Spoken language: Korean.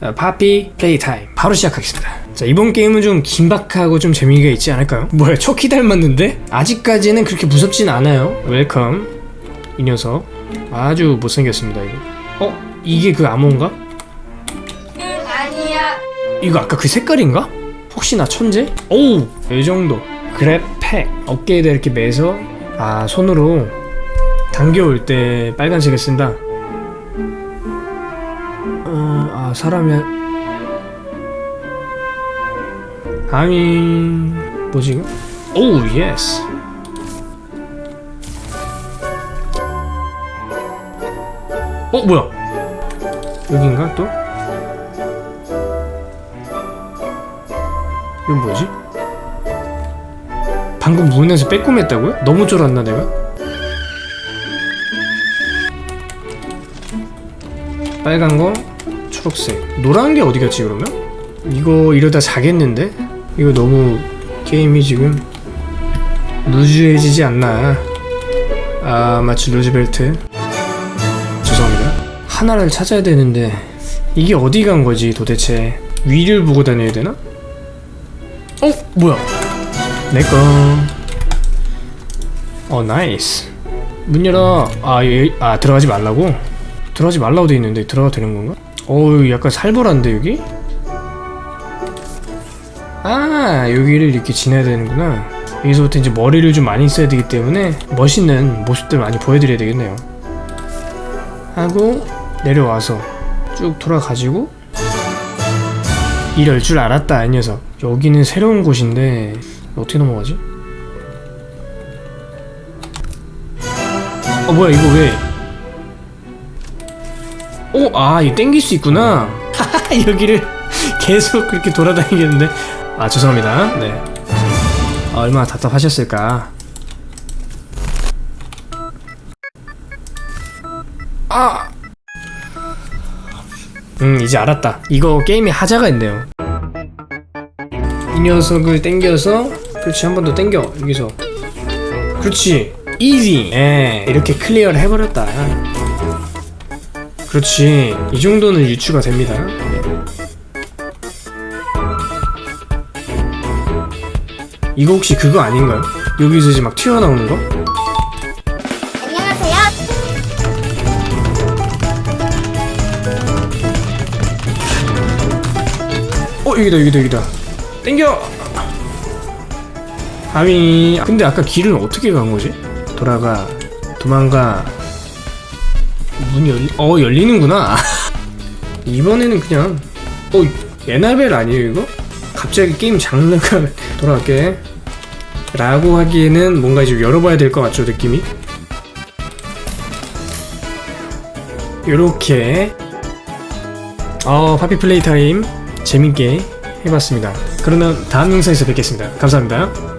어, Poppy Playtime 바로 시작하겠습니다 자 이번 게임은 좀 긴박하고 좀 재미가 있지 않을까요? 뭐야 처키 닮았는데? 아직까지는 그렇게 무섭진 않아요 Welcome 이 녀석 아주 못생겼습니다 이거 어? 이게 그 암호인가? 아니야. 이거 아까 그 색깔인가? 혹시나 천재? 오우 이 정도 GrabPack 어깨에다 이렇게 메서 아 손으로 당겨올 때 빨간색을 쓴다 어, 아 사람이 아미 뭐지 이거? Oh yes 어 뭐야 여긴가 또? 이건 뭐지? 방금 문에서 빼꼼했다고요? 너무 쫄았나 내가? 빨간 거, 초록색, 노란 게 어디 갔지 그러면? 이거 이러다 자겠는데? 이거 너무 게임이 지금 loose해지지 않나? 아 마치 루즈벨트 죄송합니다 하나를 찾아야 되는데 이게 어디 간 거지 도대체 위를 보고 다녀야 되나? 어? 뭐야? 내꺼 어 nice 문 열어 아, 예, 아 들어가지 말라고? 들어가지 말라고 돼 있는데 들어가도 되는 건가? 어우 약간 살벌한데 여기? 아 여기를 이렇게 지나야 되는구나 여기서부터 이제 머리를 좀 많이 써야 되기 때문에 멋있는 모습들 많이 보여드려야 되겠네요 하고 내려와서 쭉 돌아가지고 이럴 줄 알았다 이 녀석 여기는 새로운 곳인데 어떻게 넘어가지? 어 뭐야 이거 왜 오, 아, 이거 땡길 수 있구나. 여기를 계속 그렇게 돌아다니겠는데. 아, 죄송합니다. 네. 아, 얼마나 답답하셨을까. 아! 음, 이제 알았다. 이거 게임에 하자가 있네요. 이 녀석을 땡겨서, 그렇지, 한 번 더 땡겨. 여기서. 그렇지. easy. 예, 이렇게 clear를 해버렸다. 그렇지 이 정도는 유추가 됩니다 이거 혹시 그거 아닌가요? 여기서 이제 막 튀어나오는 거? 안녕하세요. 어 여기다 여기다 여기다 땡겨 아미 근데 아까 길은 어떻게 간 거지? 돌아가 도망가 문이 열리 어 열리는구나. 이번에는 그냥 어 에나벨 아니에요 이거? 갑자기 게임 장르가 돌아갈게. 라고 하기에는 뭔가 이제 열어봐야 될 것 같죠 느낌이? 요렇게. 어 파피 플레이 타임 재밌게 해봤습니다. 그러면 다음 영상에서 뵙겠습니다. 감사합니다